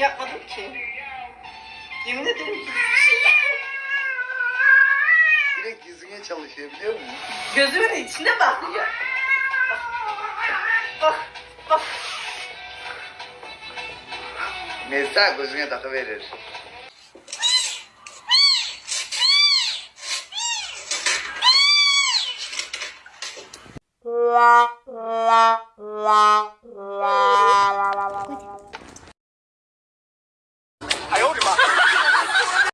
yapmadım ki. Yemin ederim ki. Direkt yüzüne çalışıyor biliyor musun? Gözümün içine bakıyor. Bak, bak. Mesra gözüne takı verir. la la la